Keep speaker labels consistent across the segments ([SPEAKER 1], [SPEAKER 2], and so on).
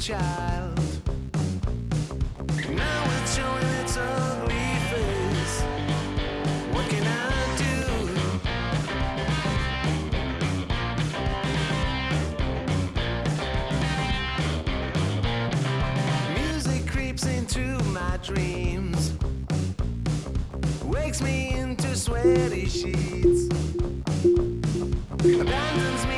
[SPEAKER 1] child. Now it's showing its ugly face. What can I do? Music creeps into my dreams, wakes me into sweaty sheets, abandons me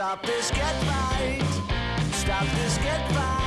[SPEAKER 1] Stop this, get right. Stop this, get right.